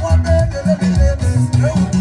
What